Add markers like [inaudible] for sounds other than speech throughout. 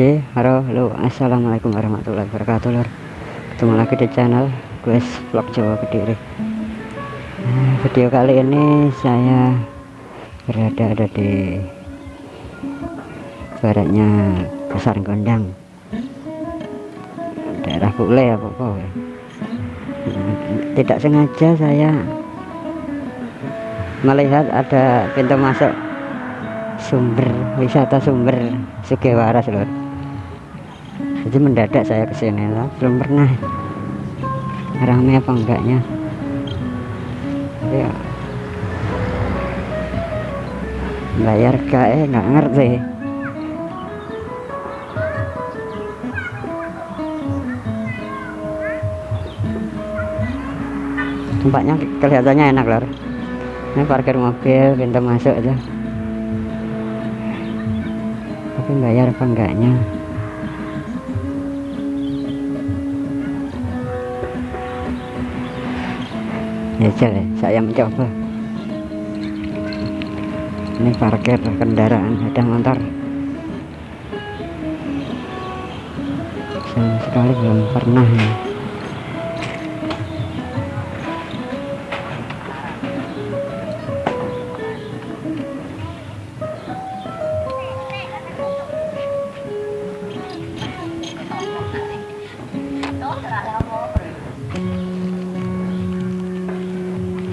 Oke, halo, halo, assalamualaikum warahmatullahi wabarakatuh, lor. Ketemu lagi di channel Guys Vlog Jawa Kediri. Nah, video kali ini saya berada ada di baratnya Pasar Gondang, daerah Kule ya pokoknya. Tidak sengaja saya melihat ada pintu masuk sumber wisata sumber Sugewaras lor jadi mendadak saya ke sini lah. Belum pernah. Ramai apa enggaknya? Ya. Bayar kae nggak ngerti. Tempatnya kelihatannya enak lor. Ini parkir mobil pintu masuk aja. Tapi bayar apa enggaknya ya saya mencoba ini parkir kendaraan ada motor sama sekali belum pernah ya.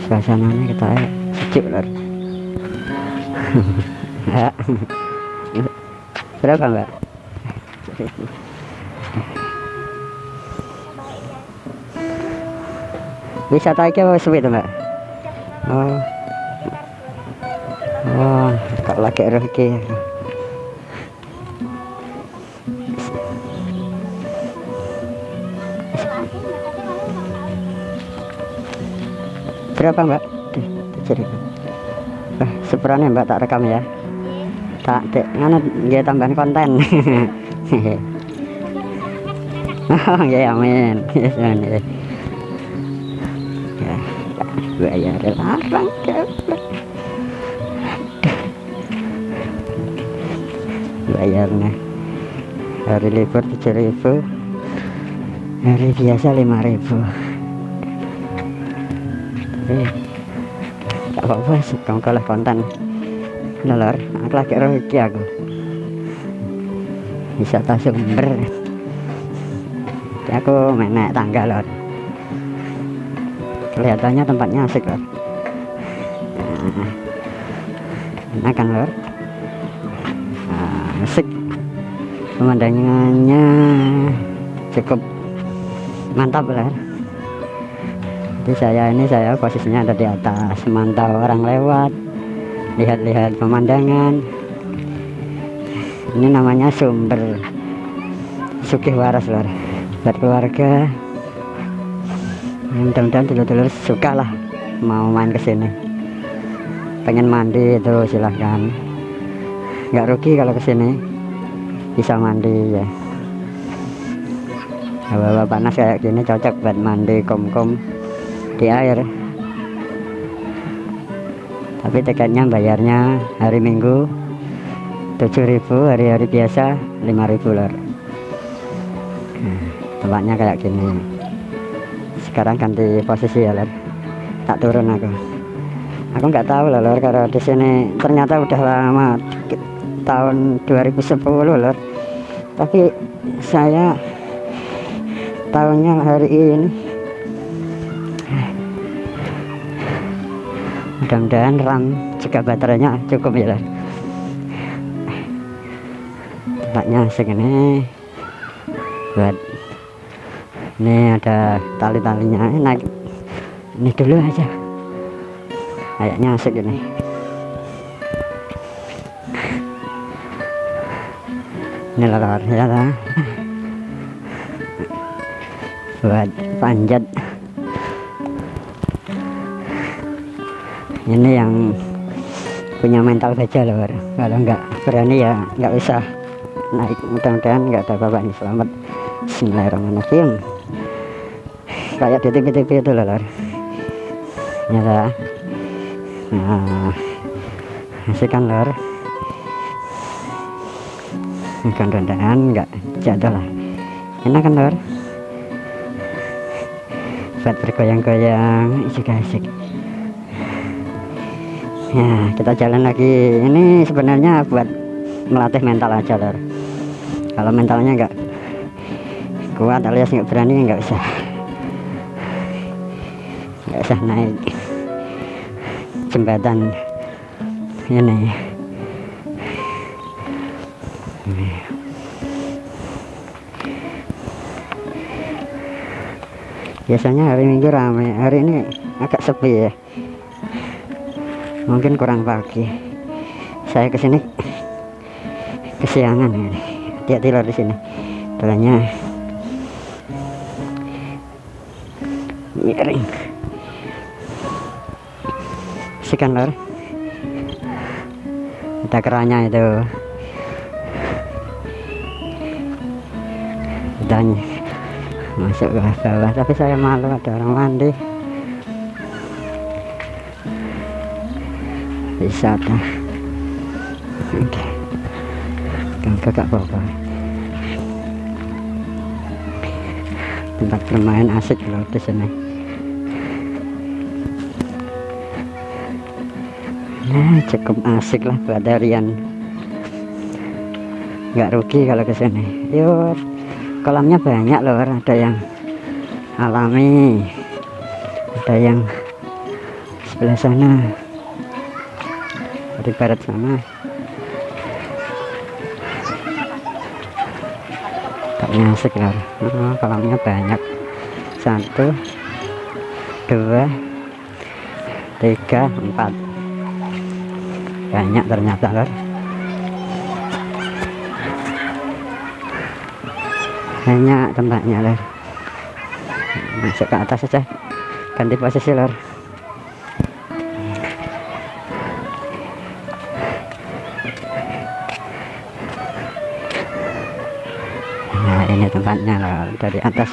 Suasananya kita sejuk lor [laughs] berapa mbak? Wisata iki apa to mbak? Oh. Oh kok lagi roh berapa mbak? 7 ribu nah, seberani ya, mbak tak rekam ya. Tak dek ngana dia tambahin konten. [laughs] Oh ya amin. Yes amin. Ya bayar larang bayarnya hari libur 7000 hari biasa 5000 tak gak apa-apa kamu kalah konten. Lor aku lagi rugi aku. Wisata sumber? Aku menek tangga lor. Kelihatannya tempatnya asik lor. Nah, kan lor? Nah, asik. Pemandangannya cukup mantap lor jadi saya ini saya posisinya ada di atas memantau orang lewat lihat-lihat pemandangan. Ini namanya sumber Sugih Waras lor buat keluarga ya, mudah-mudahan dulur-dulur suka lah mau main ke sini. Pengen mandi itu silahkan. Nggak rugi kalau ke sini. Bisa mandi ya. Hawa-hawa panas kayak gini cocok buat mandi kom-kom di air. Tapi tiketnya bayarnya hari minggu 7000 hari-hari biasa 5000 lor nah, tempatnya kayak gini. Sekarang ganti posisi ya lor tak turun aku. Aku nggak tahu loh lor kalau di sini ternyata udah lama tahun 2010 lor tapi saya tahunnya hari ini mudah-mudahan RAM juga baterainya cukup ya tempatnya segini. Buat ini ada tali-talinya naik. Ini dulu aja. Kayaknya asik ini. Ini ya lah. Buat panjat ini yang punya mental baja loh kalau nggak berani ya nggak usah naik. Mudah-mudahan nggak ada apa-apa selamat. Bismillahirrahmanirrahim. Kayak di TV-TV itu loh lor ya nah asik kan lor bukan rendahan enggak jatuh lah. Enak kan lor buat bergoyang-goyang asik ya kita jalan lagi. Ini sebenarnya buat melatih mental aja lor kalau mentalnya enggak kuat alias nggak berani nggak usah. Nggak usah naik jembatan ini. Biasanya hari minggu ramai hari ini agak sepi ya mungkin kurang pagi. Saya ke sini. Kesiangan ini. Dia tidur di sini. Telahnya miring. Sikan lor kita keranya itu. Dan masuk ke bawah tapi saya malu ada orang mandi wisata. Oke. Kakak apa tempat bermain asik loh di sini. Nah cukup asik lah buat harian nggak rugi kalau ke sini. Yuk kolamnya banyak loh ada yang alami ada yang sebelah sana di barat sana kayaknya asik loh oh, kolamnya banyak. Satu dua tiga empat. Banyak ternyata loh banyak tempatnya lor masuk ke atas saja ganti posisi lor nah ini tempatnya lor dari atas.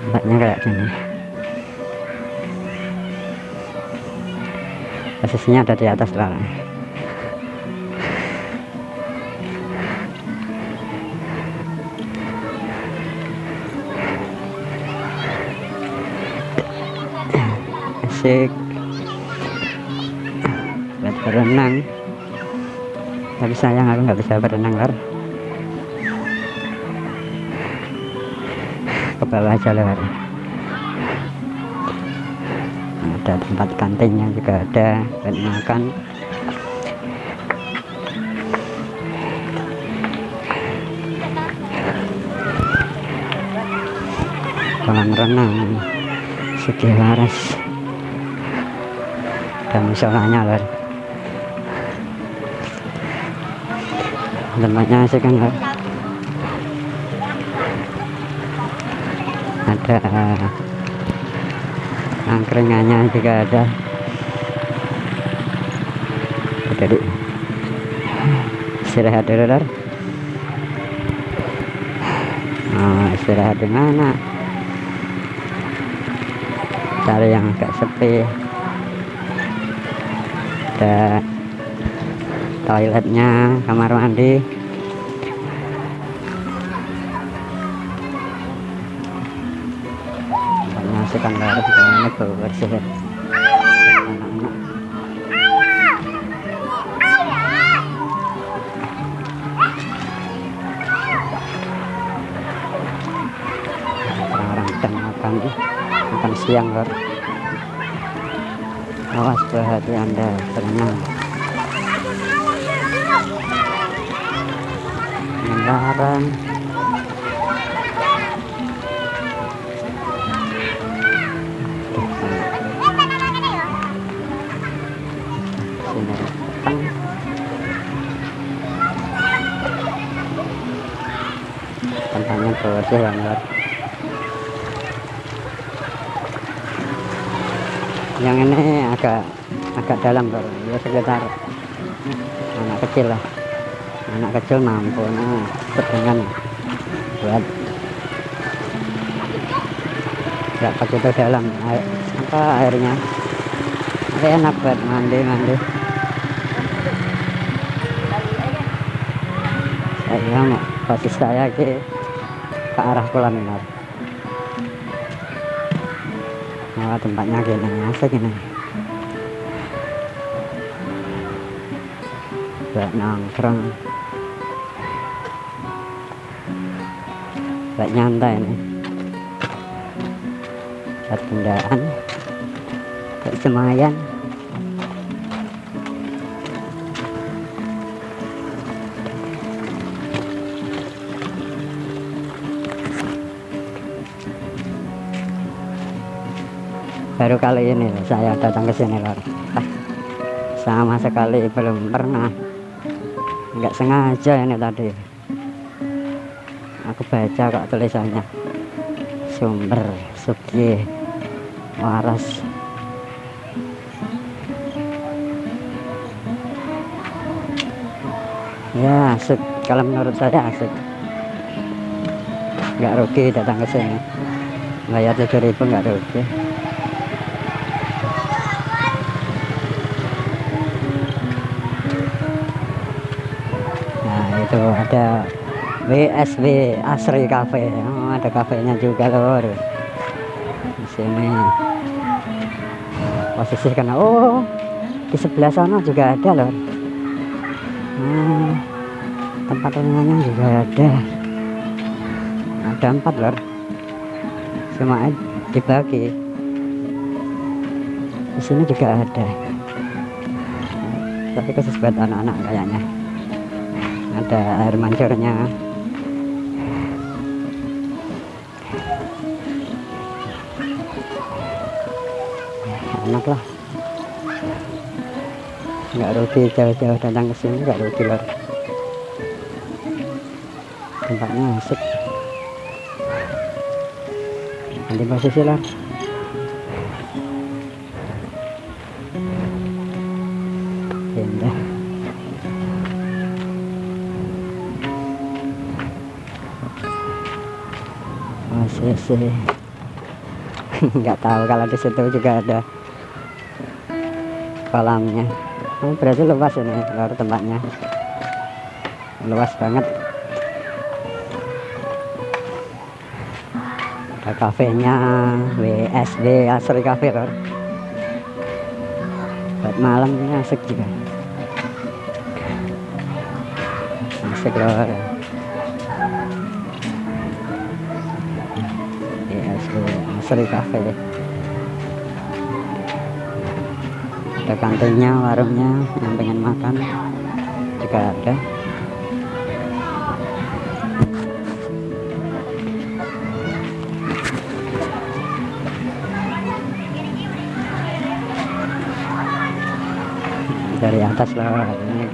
Tempatnya kayak gini. Posisinya ada di atas lor asik berenang tapi sayang aku nggak bisa berenang lor ke bawah aja lor ada tempat kantinnya juga ada buat makan. Kolam renang segi waras dan musolanya lor tempatnya sih kan ada angkringannya juga ada. Jadi istirahat dulu lor oh, istirahat di mana? Cari yang agak sepi. Ada toiletnya kamar mandi. Bersih. Anak-anak orang-orang sedang makan makan siang lor awas berhati anda berenang petang tempatnya bersih banget yang ini agak agak dalam bro ya sekitar anak kecil lah anak kecil mampu nah dengan buat nggak begitu dalam air, apa airnya. Tapi enak buat mandi mandi. Saya posisi saya ke ke arah kolam ini oh, tempatnya gini asik ini. Buat nongkrong buat nyantai ini buat kendaraan. Buat semayan baru kali ini saya datang ke sini lor sama sekali belum pernah. Nggak sengaja ini tadi aku baca kok tulisannya. Sumber suki waras. Ya asik. Kalau menurut saya asik. Nggak rugi datang ke sini. Bayar 7000 nggak rugi WSW Asri Cafe. Oh, ada kafenya juga lor di sini. Posisi karena oh di sebelah sana juga ada lor hmm, tempat renangnya juga ada. Ada empat lor cuma dibagi. Di sini juga ada. Tapi khusus buat anak-anak kayaknya. Ada air mancurnya enak lah. Nggak rugi jauh-jauh datang ke sini nggak rugi lor. Tempatnya asik. Nanti posisi lah indah ACC nggak tahu kalau di situ juga ada kolamnya. Oh, berarti luas ini luar tempatnya. Luas banget. Ada kafenya WSB Asri Cafe lor. Buat malam ini asik juga. Asik lor. Sri Cafe ada kantinnya warungnya yang pengen makan juga ada. Dari atas lah ini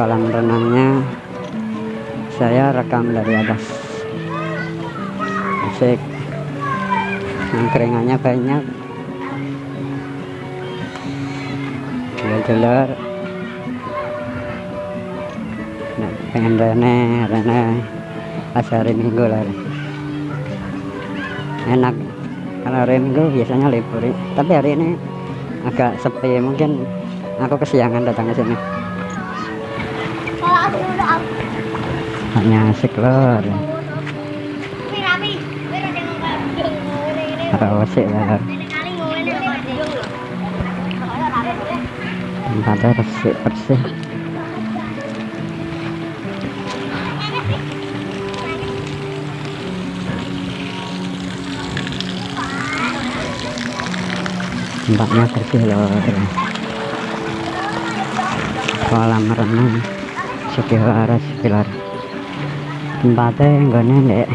kolam renangnya. Saya rekam dari atas. Asik. Angkringannya banyak telur nah, pengen rene rene pas hari minggu lah enak. Kalau hari minggu biasanya libur tapi hari ini agak sepi. Mungkin aku kesiangan datang ke sini. Hanya asik loh resik lah tempatnya resik bersih tempatnya bersih loh kolam renang Sukiwaras Pilar tempatnya enggak nenek.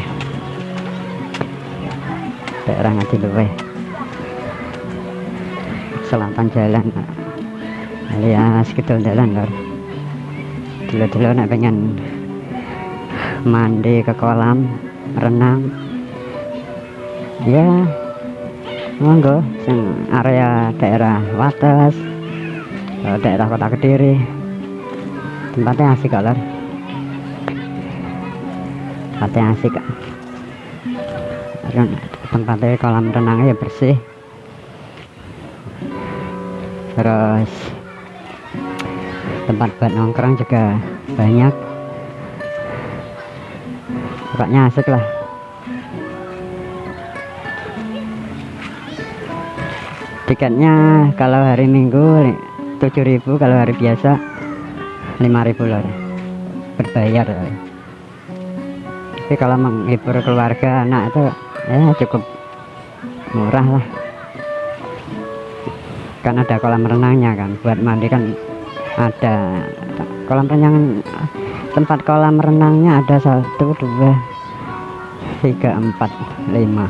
Daerah Ngadiluwe selatan jalan alias gitu jalan lor. Dulu-dulu nak pengen mandi ke kolam renang. Ya monggo sing area daerah Wates daerah kota Kediri. Tempatnya asik lor. Tempatnya asik kok. Tempatnya kolam renangnya ya bersih. Terus tempat buat nongkrong juga banyak. Pokoknya asik lah. Tiketnya kalau hari minggu 7000 kalau hari biasa 5000 loh berbayar tapi kalau menghibur keluarga anak itu ya cukup murah lah. Kan ada kolam renangnya kan buat mandi kan ada. Kolam renang tempat kolam renangnya ada satu dua tiga empat lima.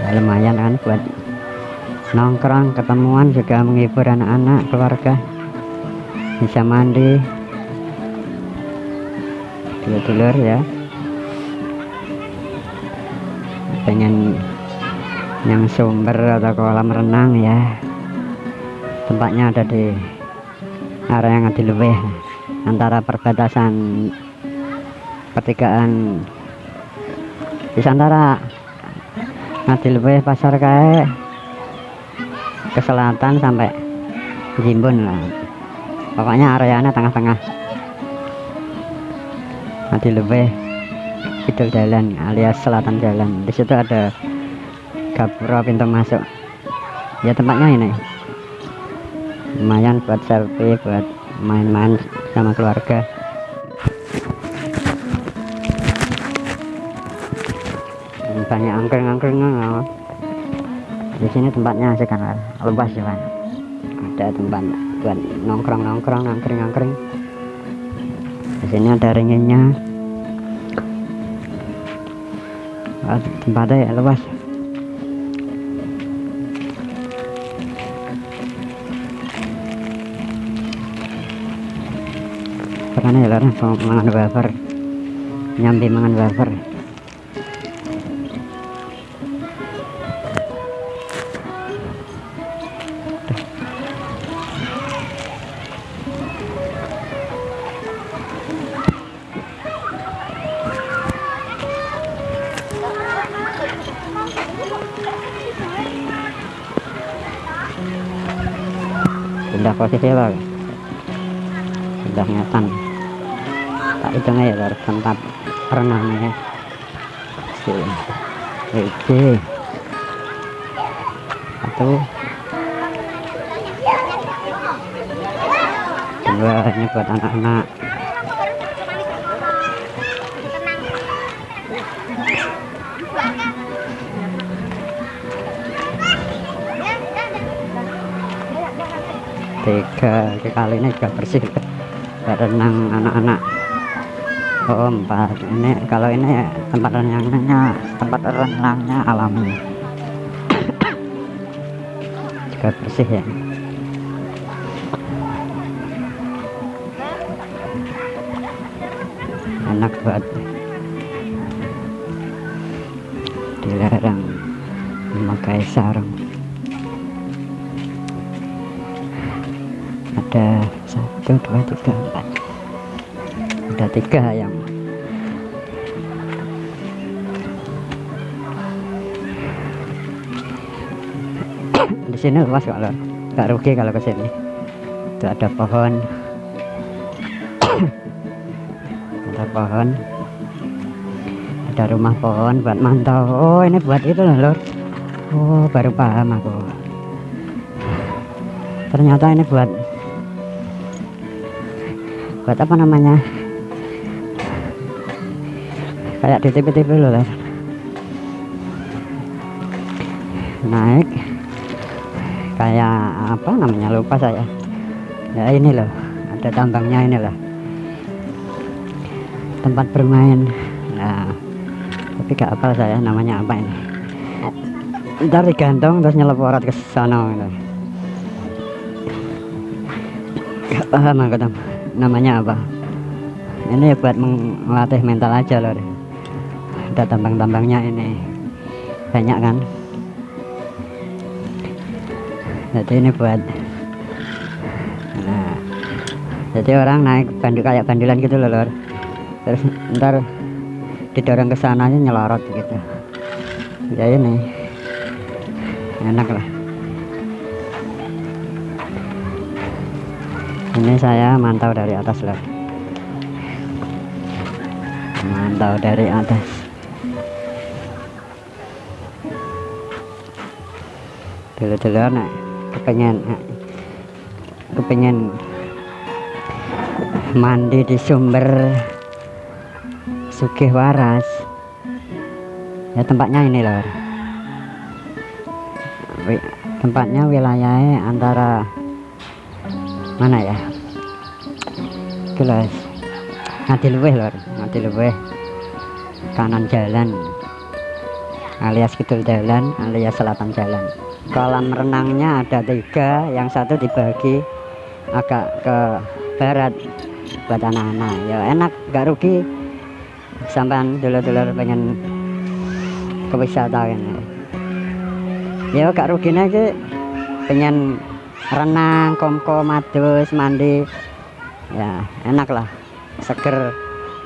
Ya, lumayan kan buat nongkrong ketemuan juga menghibur anak-anak keluarga. Bisa mandi. Dulur-dulur ya. Pengen yang sumber atau kolam renang ya tempatnya ada di area yang lebih antara perbatasan pertigaan di antara lebih pasar kayak ke selatan sampai Jimbun lah. Pokoknya areanya tengah-tengah. Lebih kidul jalan alias selatan jalan di situ ada gapura pintu masuk. Ya tempatnya ini lumayan buat selfie buat main-main sama keluarga. Banyak angkring-angkring di sini tempatnya asik kan luas ya kan ada tempat buat nongkrong-nongkrong angkring-angkring. Di sini ada ringinnya tempatnya ya luas karena ya larang mangan wafer. Nyambi mangan wafer. Sudah posisi lo sudah tak itu ya tempat renangnya oke. Satu. Dua ini buat anak-anak. Tiga kali ini juga bersih. Renang anak-anak oh empat. Ini kalau ini tempat renangnya tempat renangnya alami. [coughs] Juga bersih ya. Enak buat dilarang memakai sarung. Ada satu dua tiga ada tiga yang [coughs] di sini luas kalau nggak rugi kalau ke sini. Itu ada pohon. [coughs] Ada pohon. Ada rumah pohon buat mantau. Oh ini buat itu loh lor oh baru paham aku. Ternyata ini buat buat apa namanya kayak di TV-TV loh lah naik. Kayak apa namanya lupa saya. Ya ini loh. Ada tambangnya ini loh. Tempat bermain. Nah tapi gak apa saya namanya apa ini? Ntar digantung terus nyelep ke sana gitu. gak paham aku namanya apa? Ini buat melatih mental aja loh ada tambang-tambangnya ini. Banyak kan? Jadi ini buat nah jadi orang naik bandul kayak bandulan gitu loh lor. Terus ntar didorong ke sananya nyelorot gitu. Ya ini enak lah. Ini saya mantau dari atas loh mantau dari atas dulu-dulu nak kepengen kepengen mandi di sumber Sugih Waras. Ya tempatnya ini loh. Tempatnya wilayahnya antara mana ya? Jelas nanti luweh lor nanti luweh. Kanan jalan alias kidul jalan alias selatan jalan. Kolam renangnya ada tiga yang satu dibagi agak ke barat buat anak-anak. Ya enak gak rugi. Sampai dulu-dulu pengen ke wisata kan. Ya gak rugi aja pengen renang komko madus mandi. Ya enak lah. Seger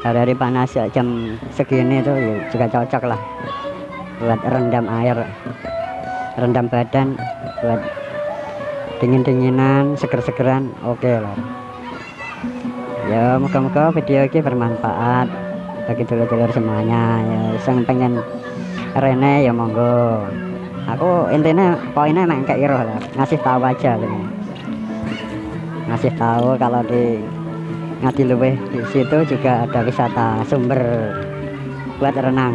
hari-hari panas ya, jam segini tuh ya juga cocok lah buat rendam air rendam badan buat dingin-dinginan seger-segeran oke okay lah. Ya moga-moga video ini bermanfaat bagi dulur-dulur semuanya. Ya yang pengen rene ya monggo. Aku intinya poinnya emang kayak iroh lah. Ngasih tahu aja loh ngasih tahu kalau di ngadi luweh di situ juga ada wisata sumber buat renang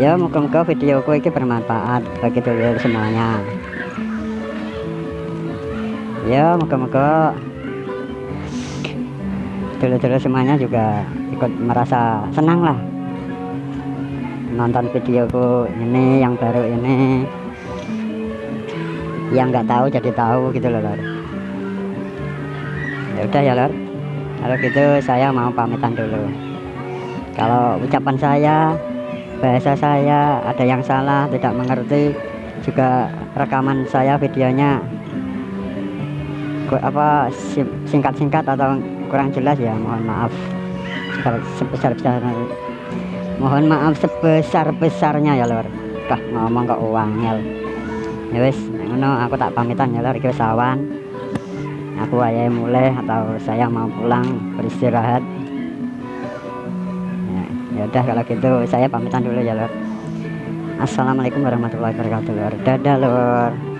ya moga-moga videoku ini bermanfaat bagi dulur semuanya. Ya moga-moga dulur-dulur semuanya juga ikut merasa senang lah nonton videoku ini yang baru ini. Yang nggak tahu jadi tahu gitu loh lor. Ya udah ya lor. Kalau gitu saya mau pamitan dulu. Kalau ucapan saya bahasa saya ada yang salah tidak mengerti juga rekaman saya videonya apa singkat-singkat atau kurang jelas ya mohon maaf. Sebesar-besarnya mohon maaf sebesar-besarnya ya lor dah ngomong kok uang ya wis aku tak pamitan ya lor sawan aku ayah mulai atau saya mau pulang beristirahat ya udah kalau gitu saya pamitan dulu ya lor Assalamualaikum warahmatullahi wabarakatuh lor dadah lor